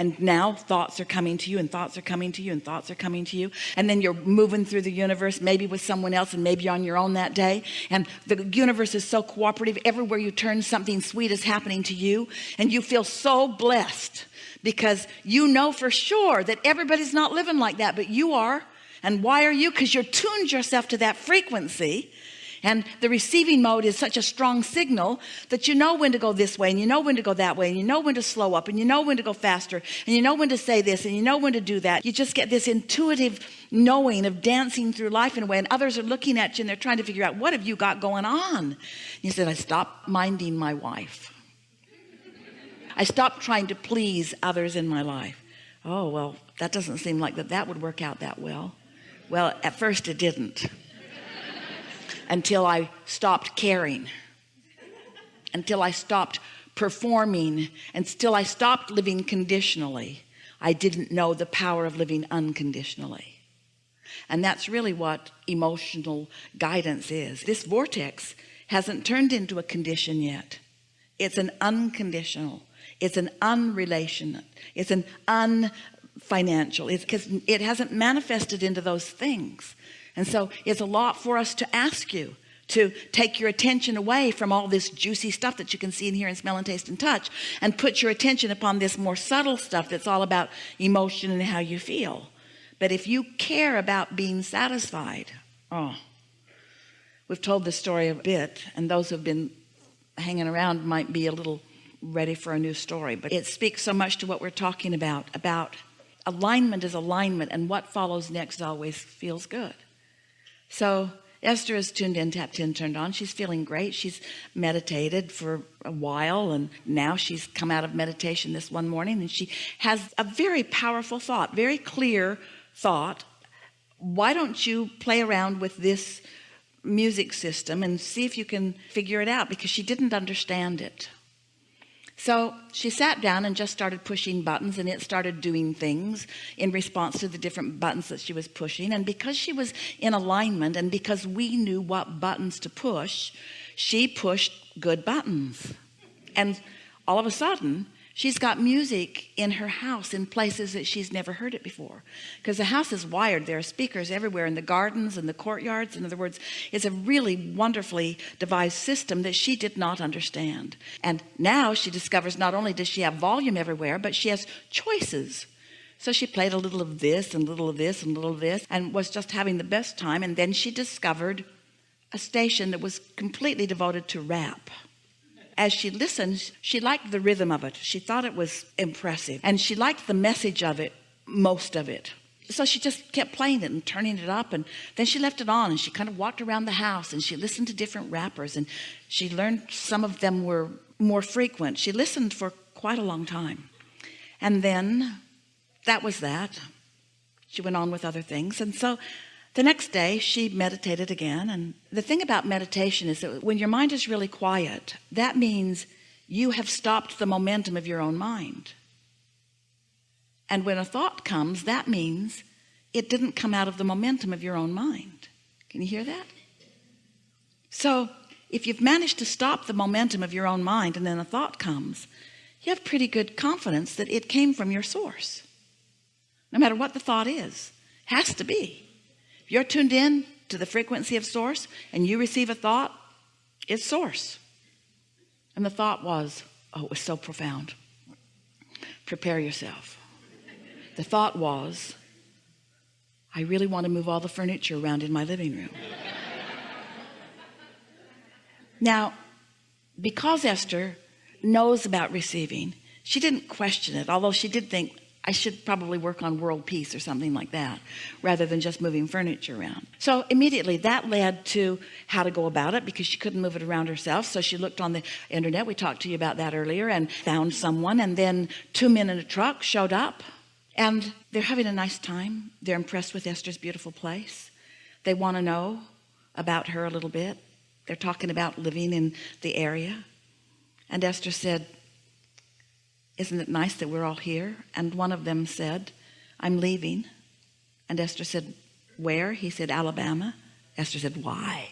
and now thoughts are coming to you and thoughts are coming to you and thoughts are coming to you. And then you're moving through the universe maybe with someone else and maybe on your own that day. And the universe is so cooperative. Everywhere you turn something sweet is happening to you. And you feel so blessed because you know for sure that everybody's not living like that but you are. And why are you? Because you're tuned yourself to that frequency and the receiving mode is such a strong signal that you know when to go this way and you know when to go that way and you know when to slow up and you know when to go faster and you know when to say this and you know when to do that. You just get this intuitive knowing of dancing through life in a way and others are looking at you and they're trying to figure out what have you got going on? You said I stopped minding my wife. I stopped trying to please others in my life. Oh well that doesn't seem like that that would work out that well. Well at first it didn't until I stopped caring until I stopped performing and still I stopped living conditionally. I didn't know the power of living unconditionally. And that's really what emotional guidance is. This vortex hasn't turned into a condition yet. It's an unconditional it's an unrelational it's an unfinancial. It's because it hasn't manifested into those things and so it's a lot for us to ask you to take your attention away from all this juicy stuff that you can see and hear and smell and taste and touch and put your attention upon this more subtle stuff that's all about emotion and how you feel. But if you care about being satisfied oh we've told this story a bit and those who've been hanging around might be a little ready for a new story but it speaks so much to what we're talking about about alignment is alignment and what follows next always feels good so Esther is tuned in tapped in turned on. She's feeling great. She's meditated for a while and now she's come out of meditation this one morning and she has a very powerful thought very clear thought. Why don't you play around with this music system and see if you can figure it out? Because she didn't understand it so she sat down and just started pushing buttons and it started doing things in response to the different buttons that she was pushing. And because she was in alignment and because we knew what buttons to push she pushed good buttons. And all of a sudden she's got music in her house in places that she's never heard it before. Because the house is wired. There are speakers everywhere in the gardens and the courtyards. In other words it's a really wonderfully devised system that she did not understand. And now she discovers not only does she have volume everywhere but she has choices. So she played a little of this and a little of this and a little of this and was just having the best time. And then she discovered a station that was completely devoted to rap as she listened she liked the rhythm of it. She thought it was impressive. And she liked the message of it most of it. So she just kept playing it and turning it up. And then she left it on and she kind of walked around the house and she listened to different rappers. And she learned some of them were more frequent. She listened for quite a long time. And then that was that. She went on with other things. And so the next day she meditated again and the thing about meditation is that when your mind is really quiet that means you have stopped the momentum of your own mind. And when a thought comes that means it didn't come out of the momentum of your own mind. Can you hear that? So if you've managed to stop the momentum of your own mind and then a thought comes you have pretty good confidence that it came from your source. No matter what the thought is has to be you're tuned in to the frequency of source and you receive a thought it's source. And the thought was oh it was so profound. Prepare yourself. The thought was I really want to move all the furniture around in my living room. Now because Esther knows about receiving she didn't question it although she did think I should probably work on world peace or something like that rather than just moving furniture around. So immediately that led to how to go about it because she couldn't move it around herself. So she looked on the internet. We talked to you about that earlier and found someone. And then two men in a truck showed up and they're having a nice time. They're impressed with Esther's beautiful place. They want to know about her a little bit. They're talking about living in the area. And Esther said isn't it nice that we're all here? And one of them said I'm leaving. And Esther said where? He said Alabama. Esther said why?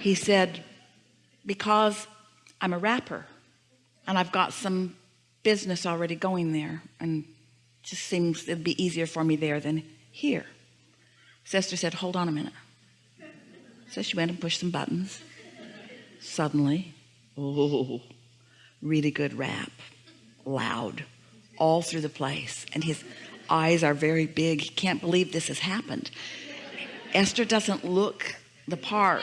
He said because I'm a rapper and I've got some business already going there and just seems it'd be easier for me there than here. Esther said hold on a minute. So she went and pushed some buttons. Suddenly oh really good rap loud all through the place. And his eyes are very big. He can't believe this has happened. Esther doesn't look the part.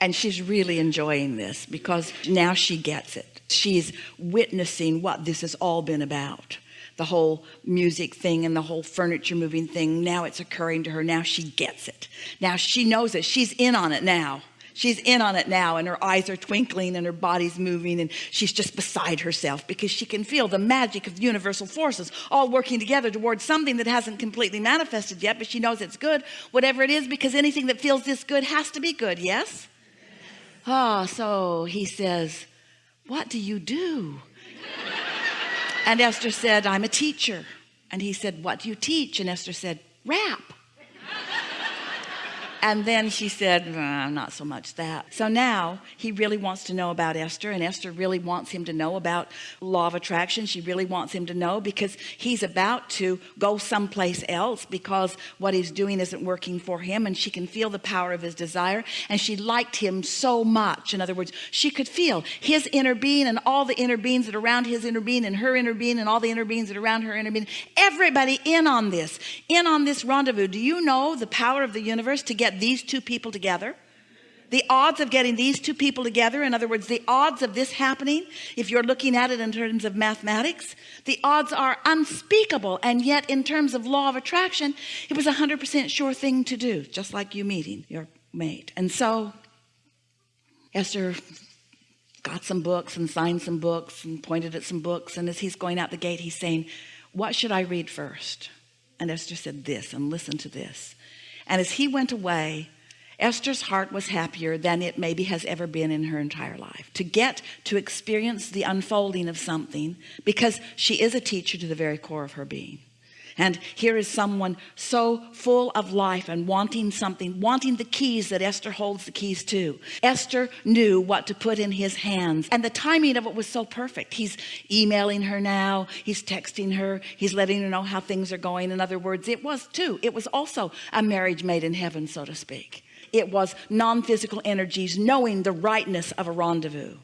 And she's really enjoying this because now she gets it. She's witnessing what this has all been about the whole music thing and the whole furniture moving thing. Now it's occurring to her. Now she gets it. Now she knows it. She's in on it now. She's in on it now and her eyes are twinkling and her body's moving and she's just beside herself because she can feel the magic of universal forces all working together towards something that hasn't completely manifested yet but she knows it's good. Whatever it is because anything that feels this good has to be good yes? Ah oh, so he says what do you do and Esther said I'm a teacher. And he said what do you teach? And Esther said rap and then she said not so much that. So now he really wants to know about Esther and Esther really wants him to know about law of attraction. She really wants him to know because he's about to go someplace else because what he's doing isn't working for him and she can feel the power of his desire and she liked him so much. In other words she could feel his inner being and all the inner beings that are around his inner being and her inner being and all the inner beings that are around her inner being. Everybody in on this in on this rendezvous. Do you know the power of the universe to get these two people together. The odds of getting these two people together in other words the odds of this happening if you're looking at it in terms of mathematics the odds are unspeakable. And yet in terms of law of attraction it was a hundred percent sure thing to do just like you meeting your mate. And so Esther got some books and signed some books and pointed at some books. And as he's going out the gate he's saying what should I read first? And Esther said this and listen to this and as he went away Esther's heart was happier than it maybe has ever been in her entire life. To get to experience the unfolding of something because she is a teacher to the very core of her being and here is someone so full of life and wanting something wanting the keys that Esther holds the keys to. Esther knew what to put in his hands. And the timing of it was so perfect. He's emailing her now. He's texting her. He's letting her know how things are going. In other words it was too it was also a marriage made in heaven so to speak. It was non-physical energies knowing the rightness of a rendezvous.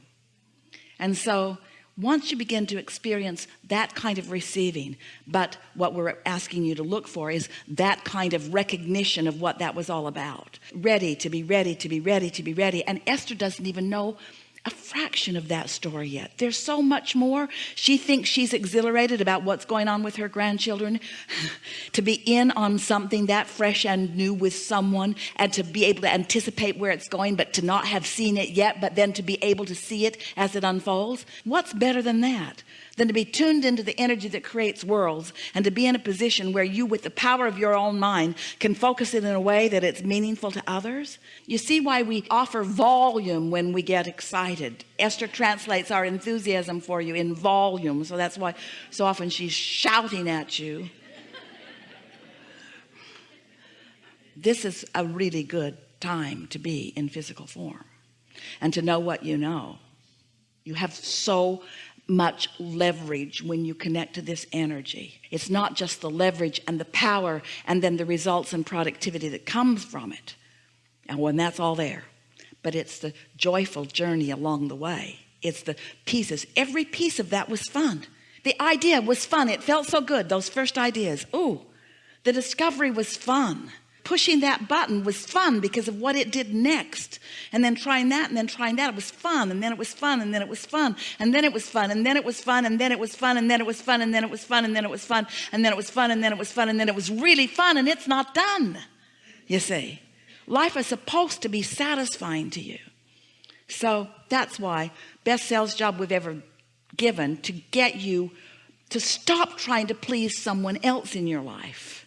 And so once you begin to experience that kind of receiving but what we're asking you to look for is that kind of recognition of what that was all about. Ready to be ready to be ready to be ready. And Esther doesn't even know a fraction of that story yet. There's so much more. She thinks she's exhilarated about what's going on with her grandchildren. To be in on something that fresh and new with someone and to be able to anticipate where it's going but to not have seen it yet but then to be able to see it as it unfolds. What's better than that? Than to be tuned into the energy that creates worlds and to be in a position where you with the power of your own mind can focus it in a way that it's meaningful to others? You see why we offer volume when we get excited Esther translates our enthusiasm for you in volume so that's why so often she's shouting at you. This is a really good time to be in physical form and to know what you know. You have so much leverage when you connect to this energy. It's not just the leverage and the power and then the results and productivity that comes from it. And when that's all there but it's the joyful journey along the way it's the pieces every piece of that was fun the idea was fun it felt so good those first ideas oh the discovery was fun pushing that button was fun because of what it did next and then trying that and then trying that it was fun and then it was fun and then it was fun and then it was fun and then it was fun and then it was fun and then it was fun and then it was fun and then it was fun and then it was fun and then it was fun and then it was really fun and it's not done you see life is supposed to be satisfying to you. So that's why best sales job we've ever given to get you to stop trying to please someone else in your life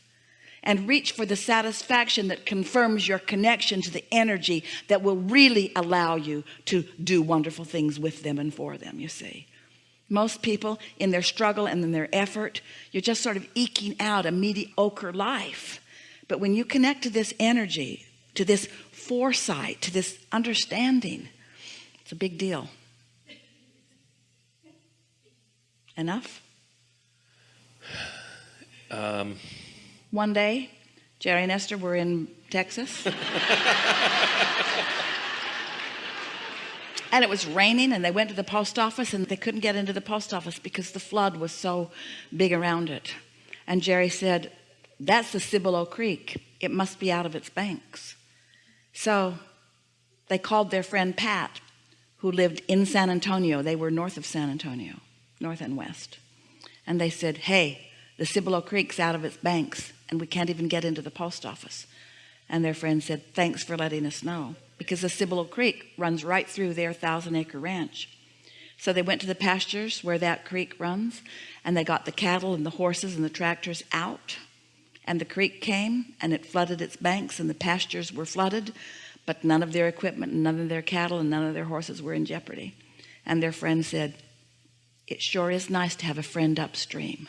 and reach for the satisfaction that confirms your connection to the energy that will really allow you to do wonderful things with them and for them you see. Most people in their struggle and in their effort you're just sort of eking out a mediocre life. But when you connect to this energy to this foresight to this understanding. It's a big deal. Enough? Um, one day Jerry and Esther were in Texas. And it was raining and they went to the post office and they couldn't get into the post office because the flood was so big around it. And Jerry said that's the Cibolo Creek. It must be out of its banks so they called their friend Pat who lived in San Antonio. They were north of San Antonio north and west. And they said hey the Cibolo Creek's out of its banks and we can't even get into the post office. And their friend said thanks for letting us know because the Cibolo Creek runs right through their thousand acre ranch. So they went to the pastures where that creek runs and they got the cattle and the horses and the tractors out and the creek came and it flooded its banks and the pastures were flooded but none of their equipment none of their cattle and none of their horses were in jeopardy. And their friend said it sure is nice to have a friend upstream.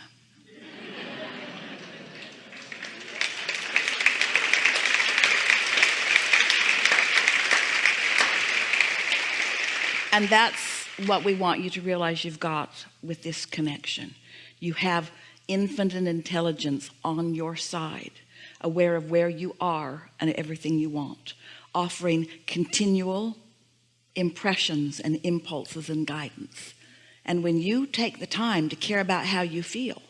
And that's what we want you to realize you've got with this connection. You have infinite intelligence on your side aware of where you are and everything you want offering continual impressions and impulses and guidance. And when you take the time to care about how you feel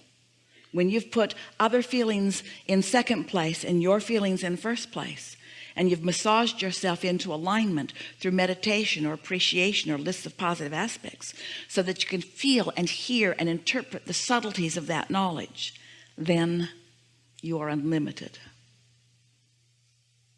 when you've put other feelings in second place and your feelings in first place and you've massaged yourself into alignment through meditation or appreciation or lists of positive aspects so that you can feel and hear and interpret the subtleties of that knowledge. Then you are unlimited